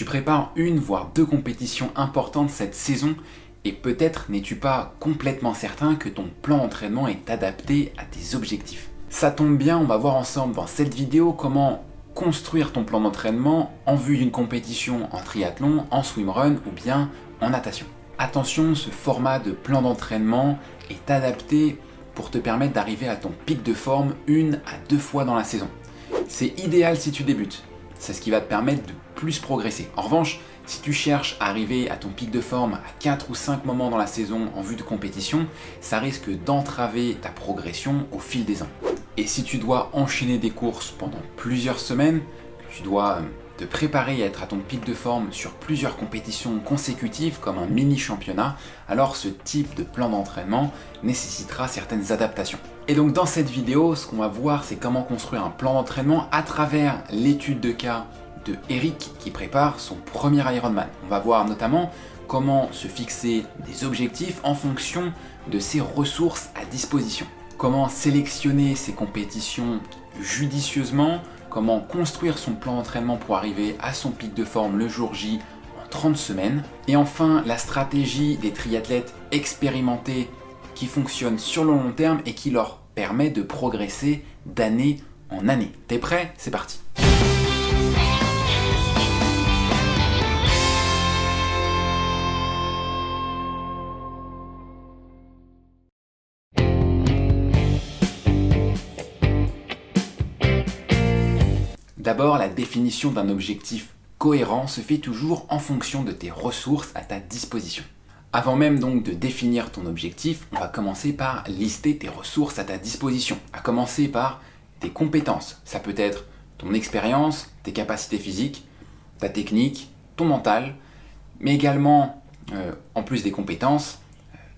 Tu prépares une voire deux compétitions importantes cette saison et peut-être n'es-tu pas complètement certain que ton plan d'entraînement est adapté à tes objectifs. Ça tombe bien, on va voir ensemble dans cette vidéo comment construire ton plan d'entraînement en vue d'une compétition en triathlon, en swimrun ou bien en natation. Attention, ce format de plan d'entraînement est adapté pour te permettre d'arriver à ton pic de forme une à deux fois dans la saison. C'est idéal si tu débutes, c'est ce qui va te permettre de progresser. En revanche, si tu cherches à arriver à ton pic de forme à 4 ou 5 moments dans la saison en vue de compétition, ça risque d'entraver ta progression au fil des ans. Et si tu dois enchaîner des courses pendant plusieurs semaines, tu dois euh, te préparer à être à ton pic de forme sur plusieurs compétitions consécutives comme un mini championnat, alors ce type de plan d'entraînement nécessitera certaines adaptations. Et donc dans cette vidéo, ce qu'on va voir c'est comment construire un plan d'entraînement à travers l'étude de cas Eric qui prépare son premier Ironman. On va voir notamment comment se fixer des objectifs en fonction de ses ressources à disposition. Comment sélectionner ses compétitions judicieusement comment construire son plan d'entraînement pour arriver à son pic de forme le jour J en 30 semaines. Et enfin, la stratégie des triathlètes expérimentés qui fonctionnent sur le long terme et qui leur permet de progresser d'année en année. T'es prêt? C'est parti D'abord, la définition d'un objectif cohérent se fait toujours en fonction de tes ressources à ta disposition. Avant même donc de définir ton objectif, on va commencer par lister tes ressources à ta disposition, à commencer par tes compétences. Ça peut être ton expérience, tes capacités physiques, ta technique, ton mental, mais également, euh, en plus des compétences,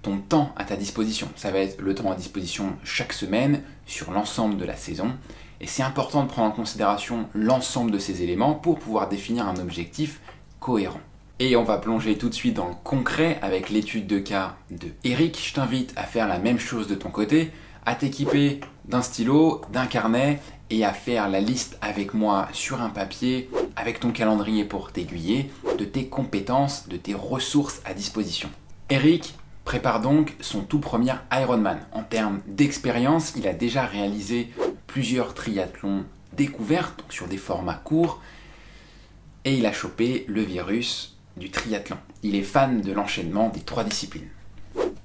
ton temps à ta disposition. Ça va être le temps à disposition chaque semaine sur l'ensemble de la saison. Et c'est important de prendre en considération l'ensemble de ces éléments pour pouvoir définir un objectif cohérent. Et on va plonger tout de suite dans le concret avec l'étude de cas de Eric. Je t'invite à faire la même chose de ton côté, à t'équiper d'un stylo, d'un carnet et à faire la liste avec moi sur un papier, avec ton calendrier pour t'aiguiller, de tes compétences, de tes ressources à disposition. Eric prépare donc son tout premier Ironman. En termes d'expérience, il a déjà réalisé plusieurs triathlons découverts, donc sur des formats courts, et il a chopé le virus du triathlon. Il est fan de l'enchaînement des trois disciplines.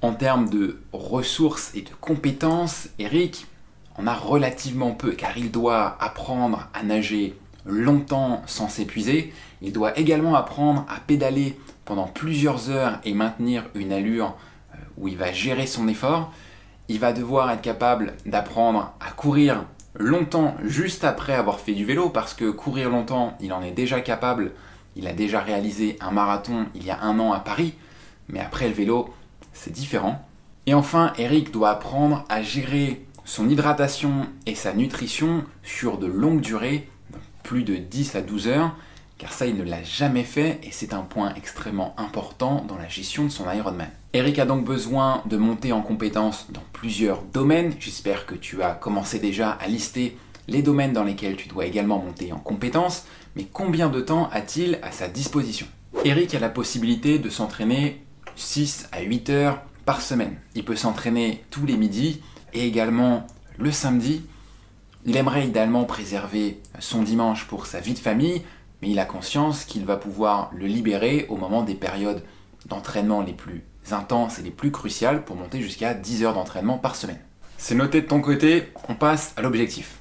En termes de ressources et de compétences, Eric en a relativement peu, car il doit apprendre à nager longtemps sans s'épuiser, il doit également apprendre à pédaler pendant plusieurs heures et maintenir une allure euh, où il va gérer son effort, il va devoir être capable d'apprendre à courir longtemps juste après avoir fait du vélo, parce que courir longtemps, il en est déjà capable, il a déjà réalisé un marathon il y a un an à Paris, mais après le vélo, c'est différent. Et enfin, Eric doit apprendre à gérer son hydratation et sa nutrition sur de longues durées, plus de 10 à 12 heures, car ça il ne l'a jamais fait et c'est un point extrêmement important dans la gestion de son Ironman. Eric a donc besoin de monter en compétences dans plusieurs domaines. J'espère que tu as commencé déjà à lister les domaines dans lesquels tu dois également monter en compétences, mais combien de temps a-t-il à sa disposition? Eric a la possibilité de s'entraîner 6 à 8 heures par semaine. Il peut s'entraîner tous les midis et également le samedi. Il aimerait idéalement préserver son dimanche pour sa vie de famille, mais il a conscience qu'il va pouvoir le libérer au moment des périodes d'entraînement les plus intenses et les plus cruciales pour monter jusqu'à 10 heures d'entraînement par semaine. C'est noté de ton côté, on passe à l'objectif.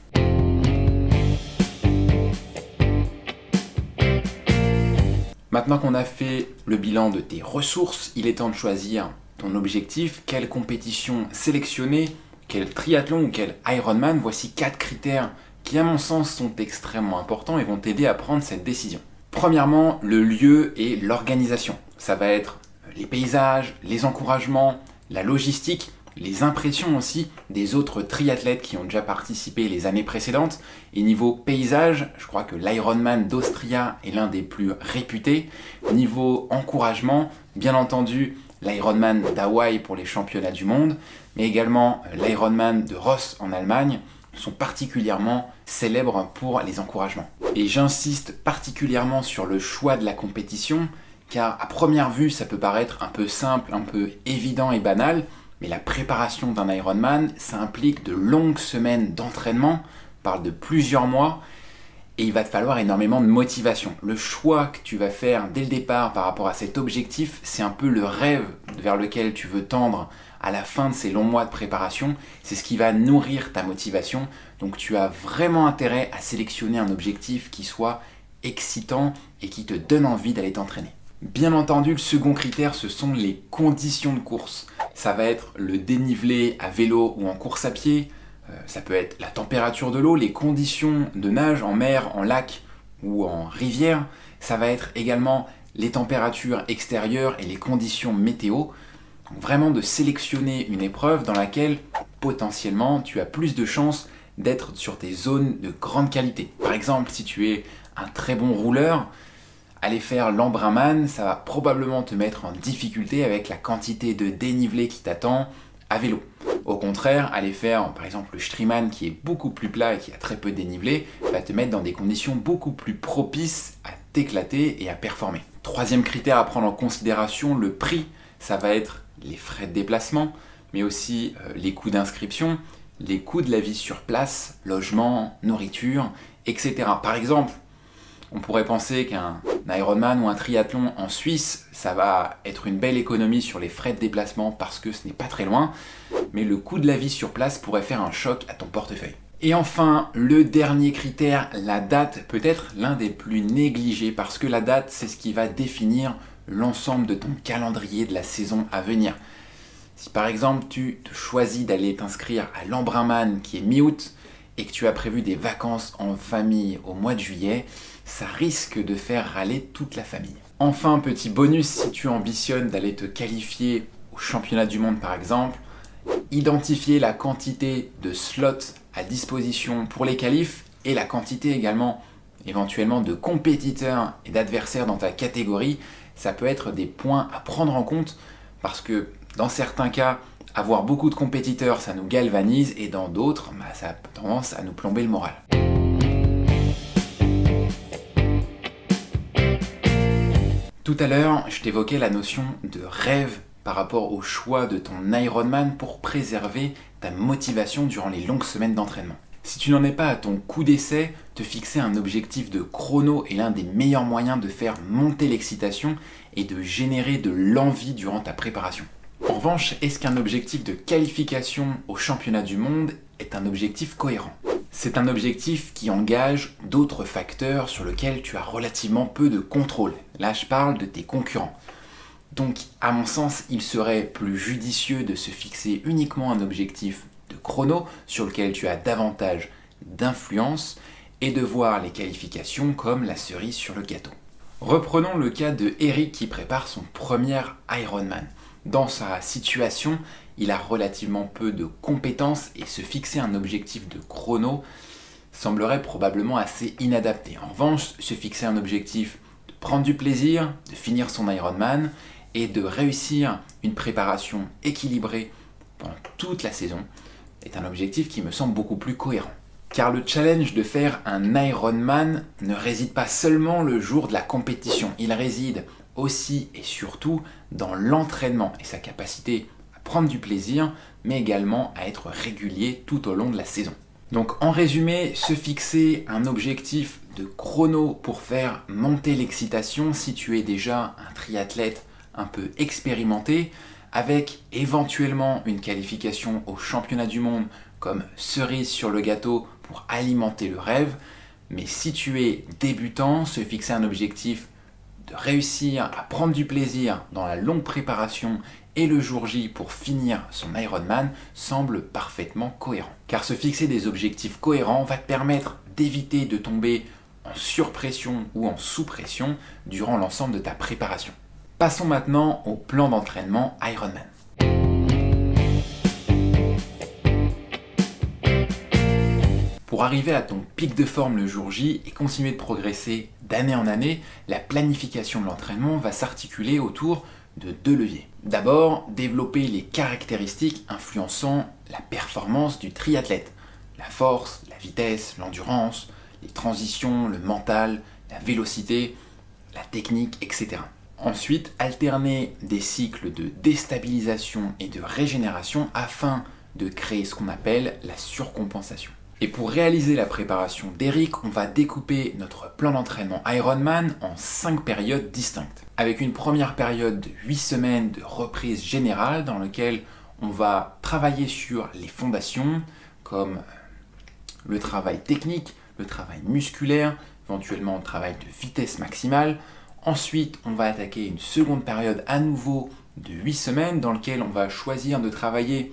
Maintenant qu'on a fait le bilan de tes ressources, il est temps de choisir ton objectif, quelle compétition sélectionner, quel triathlon ou quel Ironman? Voici quatre critères qui à mon sens sont extrêmement importants et vont t'aider à prendre cette décision. Premièrement, le lieu et l'organisation. Ça va être les paysages, les encouragements, la logistique, les impressions aussi des autres triathlètes qui ont déjà participé les années précédentes. Et niveau paysage, je crois que l'Ironman d'Austria est l'un des plus réputés. Niveau encouragement, bien entendu, l'Ironman d'Hawaï pour les championnats du monde, mais également l'Ironman de Ross en Allemagne, sont particulièrement célèbres pour les encouragements. Et j'insiste particulièrement sur le choix de la compétition, car à première vue ça peut paraître un peu simple, un peu évident et banal, mais la préparation d'un Ironman, ça implique de longues semaines d'entraînement, parle de plusieurs mois, et il va te falloir énormément de motivation. Le choix que tu vas faire dès le départ par rapport à cet objectif, c'est un peu le rêve vers lequel tu veux tendre à la fin de ces longs mois de préparation. C'est ce qui va nourrir ta motivation. Donc tu as vraiment intérêt à sélectionner un objectif qui soit excitant et qui te donne envie d'aller t'entraîner. Bien entendu, le second critère, ce sont les conditions de course. Ça va être le dénivelé à vélo ou en course à pied, euh, ça peut être la température de l'eau, les conditions de nage en mer, en lac ou en rivière. Ça va être également les températures extérieures et les conditions météo. Vraiment de sélectionner une épreuve dans laquelle potentiellement tu as plus de chances d'être sur des zones de grande qualité. Par exemple, si tu es un très bon rouleur, aller faire l'embrunman, ça va probablement te mettre en difficulté avec la quantité de dénivelé qui t'attend à vélo. Au contraire, aller faire par exemple le Striemann qui est beaucoup plus plat et qui a très peu de dénivelé va te mettre dans des conditions beaucoup plus propices à t'éclater et à performer. Troisième critère à prendre en considération, le prix. Ça va être les frais de déplacement, mais aussi euh, les coûts d'inscription, les coûts de la vie sur place, logement, nourriture, etc. Par exemple, on pourrait penser qu'un Ironman ou un triathlon en Suisse, ça va être une belle économie sur les frais de déplacement parce que ce n'est pas très loin, mais le coût de la vie sur place pourrait faire un choc à ton portefeuille. Et enfin, le dernier critère, la date, peut être l'un des plus négligés parce que la date, c'est ce qui va définir l'ensemble de ton calendrier de la saison à venir. Si par exemple tu te choisis d'aller t'inscrire à l'Embrunman qui est mi-août et que tu as prévu des vacances en famille au mois de juillet, ça risque de faire râler toute la famille. Enfin, petit bonus, si tu ambitionnes d'aller te qualifier au championnat du monde par exemple, identifier la quantité de slots à disposition pour les qualifs et la quantité également éventuellement de compétiteurs et d'adversaires dans ta catégorie, ça peut être des points à prendre en compte parce que dans certains cas, avoir beaucoup de compétiteurs, ça nous galvanise et dans d'autres, bah, ça a tendance à nous plomber le moral. Tout à l'heure, je t'évoquais la notion de rêve par rapport au choix de ton Ironman pour préserver ta motivation durant les longues semaines d'entraînement. Si tu n'en es pas à ton coup d'essai, te fixer un objectif de chrono est l'un des meilleurs moyens de faire monter l'excitation et de générer de l'envie durant ta préparation. En revanche, est-ce qu'un objectif de qualification au championnat du monde est un objectif cohérent? C'est un objectif qui engage d'autres facteurs sur lesquels tu as relativement peu de contrôle. Là, je parle de tes concurrents. Donc, à mon sens, il serait plus judicieux de se fixer uniquement un objectif chrono sur lequel tu as davantage d'influence et de voir les qualifications comme la cerise sur le gâteau. Reprenons le cas de Eric qui prépare son premier Ironman. Dans sa situation, il a relativement peu de compétences et se fixer un objectif de chrono semblerait probablement assez inadapté. En revanche, se fixer un objectif de prendre du plaisir, de finir son Ironman et de réussir une préparation équilibrée pendant toute la saison est un objectif qui me semble beaucoup plus cohérent. Car le challenge de faire un Ironman ne réside pas seulement le jour de la compétition, il réside aussi et surtout dans l'entraînement et sa capacité prendre du plaisir, mais également à être régulier tout au long de la saison. Donc en résumé, se fixer un objectif de chrono pour faire monter l'excitation si tu es déjà un triathlète un peu expérimenté, avec éventuellement une qualification au championnat du monde comme cerise sur le gâteau pour alimenter le rêve, mais si tu es débutant, se fixer un objectif de réussir à prendre du plaisir dans la longue préparation et le jour J pour finir son Ironman semble parfaitement cohérent. Car se fixer des objectifs cohérents va te permettre d'éviter de tomber en surpression ou en sous-pression durant l'ensemble de ta préparation. Passons maintenant au plan d'entraînement Ironman. Pour arriver à ton pic de forme le jour J et continuer de progresser d'année en année, la planification de l'entraînement va s'articuler autour de deux leviers. D'abord, développer les caractéristiques influençant la performance du triathlète. la force, la vitesse, l'endurance, les transitions, le mental, la vélocité, la technique, etc. Ensuite, alterner des cycles de déstabilisation et de régénération afin de créer ce qu'on appelle la surcompensation. Et pour réaliser la préparation d'Eric, on va découper notre plan d'entraînement Ironman en 5 périodes distinctes. Avec une première période de 8 semaines de reprise générale dans laquelle on va travailler sur les fondations comme le travail technique, le travail musculaire, éventuellement le travail de vitesse maximale. Ensuite, on va attaquer une seconde période à nouveau de 8 semaines dans laquelle on va choisir de travailler,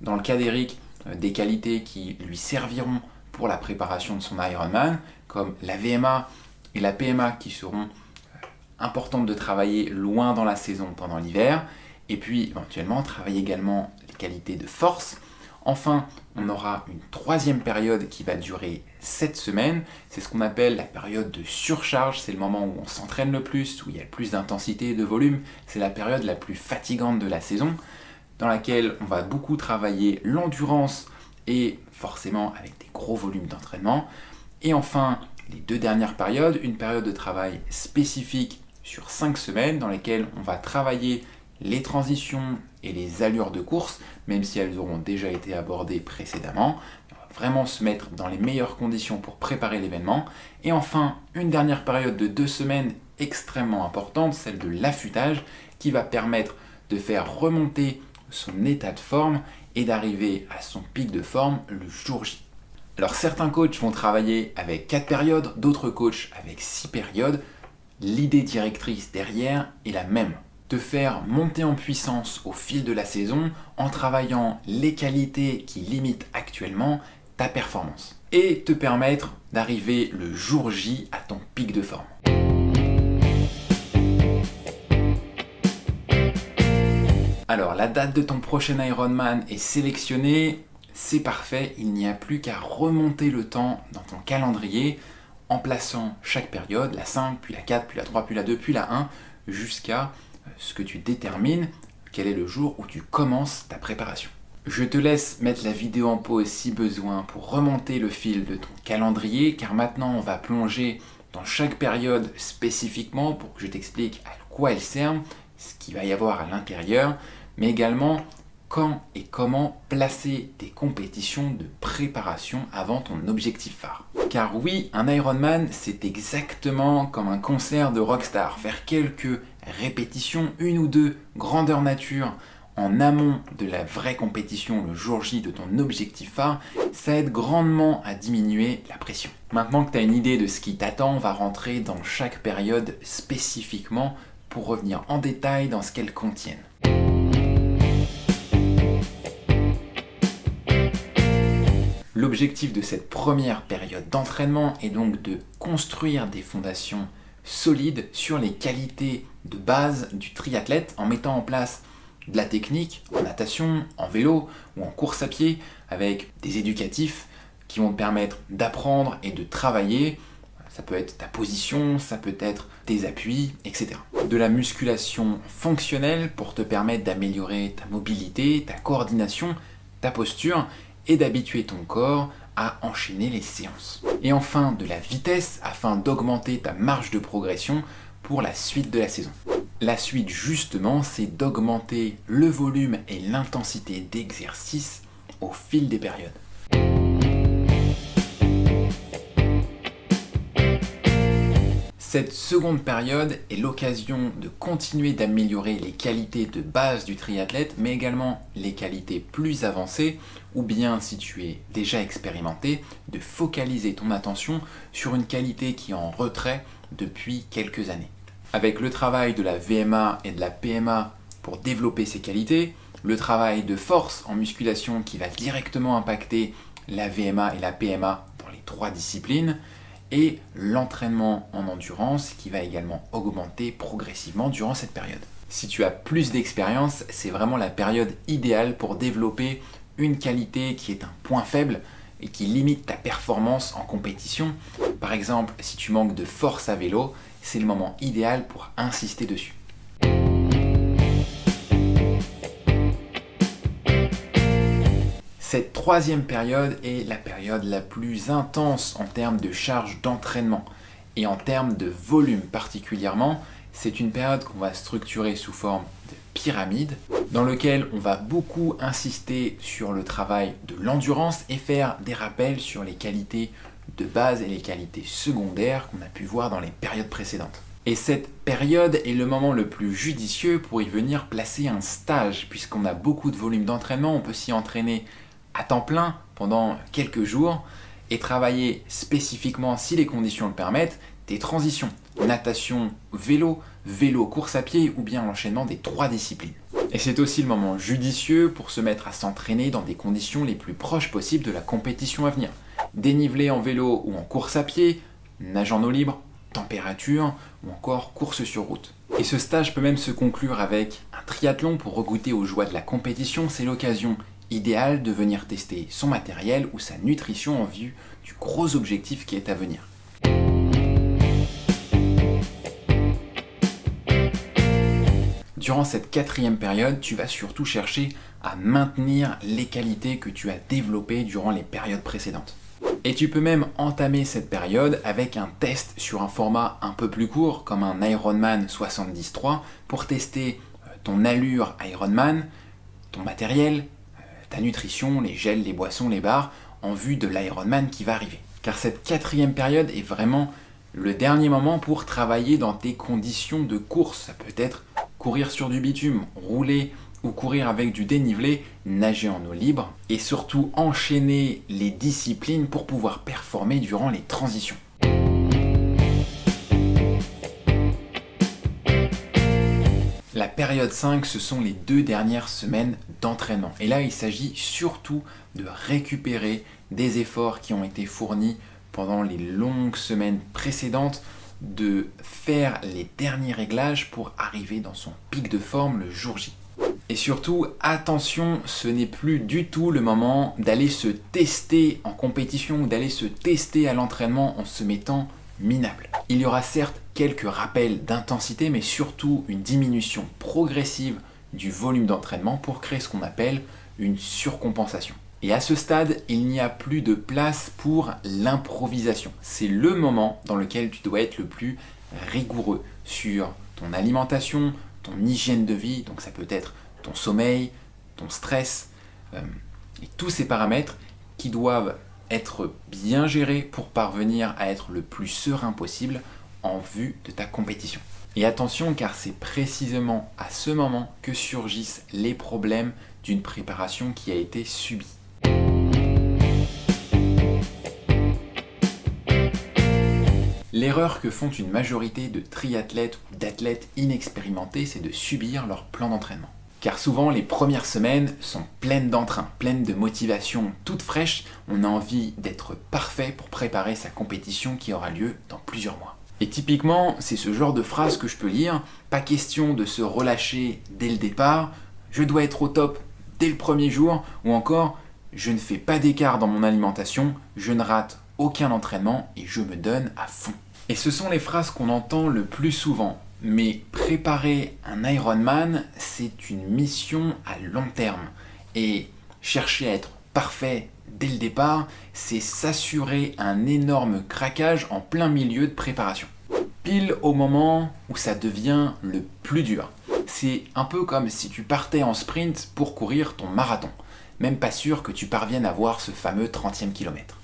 dans le cas d'Eric, euh, des qualités qui lui serviront pour la préparation de son Ironman, comme la VMA et la PMA qui seront euh, importantes de travailler loin dans la saison pendant l'hiver, et puis éventuellement travailler également les qualités de force. Enfin, on aura une troisième période qui va durer 7 semaines. C'est ce qu'on appelle la période de surcharge. C'est le moment où on s'entraîne le plus, où il y a le plus d'intensité et de volume. C'est la période la plus fatigante de la saison dans laquelle on va beaucoup travailler l'endurance et forcément avec des gros volumes d'entraînement. Et enfin, les deux dernières périodes, une période de travail spécifique sur 5 semaines dans lesquelles on va travailler les transitions et les allures de course, même si elles auront déjà été abordées précédemment. On va vraiment se mettre dans les meilleures conditions pour préparer l'événement. Et enfin, une dernière période de deux semaines extrêmement importante, celle de l'affûtage, qui va permettre de faire remonter son état de forme et d'arriver à son pic de forme le jour J. Alors certains coachs vont travailler avec 4 périodes, d'autres coachs avec 6 périodes. L'idée directrice derrière est la même. Te faire monter en puissance au fil de la saison en travaillant les qualités qui limitent actuellement ta performance. Et te permettre d'arriver le jour J à ton pic de forme. Alors, la date de ton prochain Ironman est sélectionnée, c'est parfait, il n'y a plus qu'à remonter le temps dans ton calendrier en plaçant chaque période, la 5, puis la 4, puis la 3, puis la 2, puis la 1, jusqu'à ce que tu détermines quel est le jour où tu commences ta préparation. Je te laisse mettre la vidéo en pause si besoin pour remonter le fil de ton calendrier, car maintenant on va plonger dans chaque période spécifiquement pour que je t'explique à quoi elle sert, ce qu'il va y avoir à l'intérieur, mais également quand et comment placer tes compétitions de préparation avant ton objectif phare. Car oui, un Ironman, c'est exactement comme un concert de rockstar. Faire quelques répétitions, une ou deux, grandeur nature, en amont de la vraie compétition le jour J de ton objectif phare, ça aide grandement à diminuer la pression. Maintenant que tu as une idée de ce qui t'attend, on va rentrer dans chaque période spécifiquement pour revenir en détail dans ce qu'elles contiennent. L'objectif de cette première période d'entraînement est donc de construire des fondations solides sur les qualités de base du triathlète en mettant en place de la technique en natation, en vélo ou en course à pied avec des éducatifs qui vont te permettre d'apprendre et de travailler. Ça peut être ta position, ça peut être tes appuis, etc. De la musculation fonctionnelle pour te permettre d'améliorer ta mobilité, ta coordination, ta posture et d'habituer ton corps à enchaîner les séances. Et enfin, de la vitesse afin d'augmenter ta marge de progression la suite de la saison. La suite justement, c'est d'augmenter le volume et l'intensité d'exercice au fil des périodes. Cette seconde période est l'occasion de continuer d'améliorer les qualités de base du triathlète, mais également les qualités plus avancées, ou bien si tu es déjà expérimenté, de focaliser ton attention sur une qualité qui est en retrait depuis quelques années. Avec le travail de la VMA et de la PMA pour développer ces qualités, le travail de force en musculation qui va directement impacter la VMA et la PMA dans les trois disciplines, et l'entraînement en endurance qui va également augmenter progressivement durant cette période. Si tu as plus d'expérience, c'est vraiment la période idéale pour développer une qualité qui est un point faible et qui limite ta performance en compétition. Par exemple, si tu manques de force à vélo, c'est le moment idéal pour insister dessus. Cette troisième période est la période la plus intense en termes de charge d'entraînement et en termes de volume particulièrement. C'est une période qu'on va structurer sous forme de pyramide dans lequel on va beaucoup insister sur le travail de l'endurance et faire des rappels sur les qualités de base et les qualités secondaires qu'on a pu voir dans les périodes précédentes. Et cette période est le moment le plus judicieux pour y venir placer un stage, puisqu'on a beaucoup de volume d'entraînement, on peut s'y entraîner à temps plein pendant quelques jours et travailler spécifiquement, si les conditions le permettent, des transitions, natation, vélo, vélo, course à pied ou bien l'enchaînement des trois disciplines. Et c'est aussi le moment judicieux pour se mettre à s'entraîner dans des conditions les plus proches possibles de la compétition à venir. Dénivelé en vélo ou en course à pied, nage en eau libre, température ou encore course sur route. Et ce stage peut même se conclure avec un triathlon pour regoûter aux joies de la compétition. C'est l'occasion idéale de venir tester son matériel ou sa nutrition en vue du gros objectif qui est à venir. Durant cette quatrième période, tu vas surtout chercher à maintenir les qualités que tu as développées durant les périodes précédentes. Et tu peux même entamer cette période avec un test sur un format un peu plus court, comme un Ironman 70.3, pour tester euh, ton allure Ironman, ton matériel, euh, ta nutrition, les gels, les boissons, les bars, en vue de l'Ironman qui va arriver. Car cette quatrième période est vraiment le dernier moment pour travailler dans tes conditions de course. Ça peut être courir sur du bitume, rouler ou courir avec du dénivelé, nager en eau libre et surtout enchaîner les disciplines pour pouvoir performer durant les transitions. La période 5, ce sont les deux dernières semaines d'entraînement. Et là, il s'agit surtout de récupérer des efforts qui ont été fournis pendant les longues semaines précédentes de faire les derniers réglages pour arriver dans son pic de forme le jour J. Et surtout, attention, ce n'est plus du tout le moment d'aller se tester en compétition ou d'aller se tester à l'entraînement en se mettant minable. Il y aura certes quelques rappels d'intensité, mais surtout une diminution progressive du volume d'entraînement pour créer ce qu'on appelle une surcompensation. Et à ce stade, il n'y a plus de place pour l'improvisation. C'est le moment dans lequel tu dois être le plus rigoureux sur ton alimentation, ton hygiène de vie, donc ça peut être ton sommeil, ton stress, euh, et tous ces paramètres qui doivent être bien gérés pour parvenir à être le plus serein possible en vue de ta compétition. Et attention car c'est précisément à ce moment que surgissent les problèmes d'une préparation qui a été subie. L'erreur que font une majorité de triathlètes ou d'athlètes inexpérimentés, c'est de subir leur plan d'entraînement. Car souvent, les premières semaines sont pleines d'entrain, pleines de motivation toute fraîche. On a envie d'être parfait pour préparer sa compétition qui aura lieu dans plusieurs mois. Et typiquement, c'est ce genre de phrase que je peux lire. Pas question de se relâcher dès le départ. Je dois être au top dès le premier jour. Ou encore, je ne fais pas d'écart dans mon alimentation, je ne rate aucun entraînement et je me donne à fond. Et ce sont les phrases qu'on entend le plus souvent. Mais préparer un Ironman, c'est une mission à long terme. Et chercher à être parfait dès le départ, c'est s'assurer un énorme craquage en plein milieu de préparation. Pile au moment où ça devient le plus dur. C'est un peu comme si tu partais en sprint pour courir ton marathon même pas sûr que tu parviennes à voir ce fameux 30e kilomètre.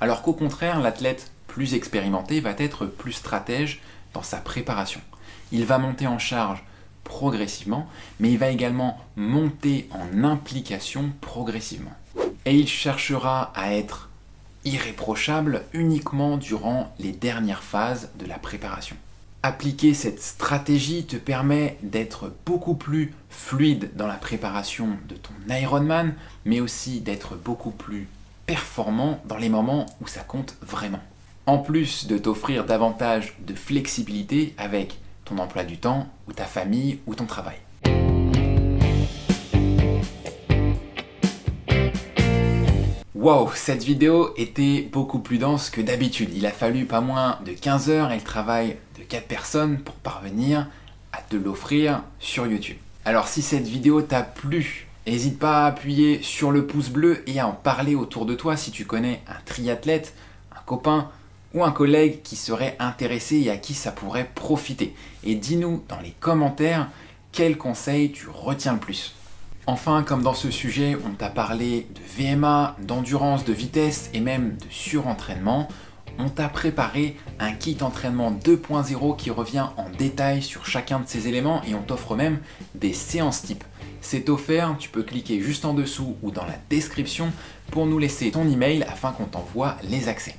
Alors qu'au contraire, l'athlète plus expérimenté va être plus stratège dans sa préparation. Il va monter en charge progressivement, mais il va également monter en implication progressivement. Et il cherchera à être irréprochable uniquement durant les dernières phases de la préparation. Appliquer cette stratégie te permet d'être beaucoup plus fluide dans la préparation de ton Ironman, mais aussi d'être beaucoup plus performant dans les moments où ça compte vraiment. En plus de t'offrir davantage de flexibilité avec ton emploi du temps, ou ta famille, ou ton travail. Wow, cette vidéo était beaucoup plus dense que d'habitude. Il a fallu pas moins de 15 heures et le travail 4 personnes pour parvenir à te l'offrir sur YouTube. Alors si cette vidéo t'a plu, N'hésite pas à appuyer sur le pouce bleu et à en parler autour de toi si tu connais un triathlète, un copain ou un collègue qui serait intéressé et à qui ça pourrait profiter. Et dis-nous dans les commentaires quel conseil tu retiens le plus. Enfin, comme dans ce sujet, on t'a parlé de VMA, d'endurance, de vitesse et même de surentraînement, on t'a préparé un kit entraînement 2.0 qui revient en détail sur chacun de ces éléments et on t'offre même des séances type. C'est offert, tu peux cliquer juste en dessous ou dans la description pour nous laisser ton email afin qu'on t'envoie les accès.